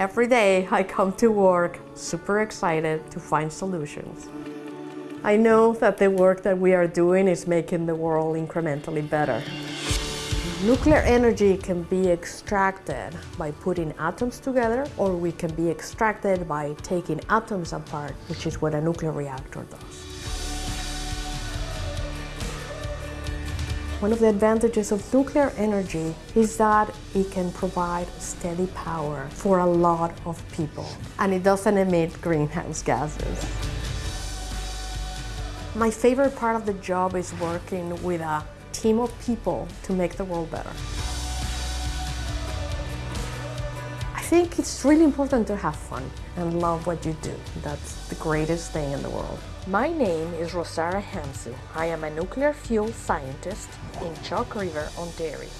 Every day I come to work super excited to find solutions. I know that the work that we are doing is making the world incrementally better. Nuclear energy can be extracted by putting atoms together or we can be extracted by taking atoms apart, which is what a nuclear reactor does. One of the advantages of nuclear energy is that it can provide steady power for a lot of people and it doesn't emit greenhouse gases. My favorite part of the job is working with a team of people to make the world better. Think it's really important to have fun and love what you do. That's the greatest thing in the world. My name is Rosara Hamsu. I am a nuclear fuel scientist in Chalk River, Ontario.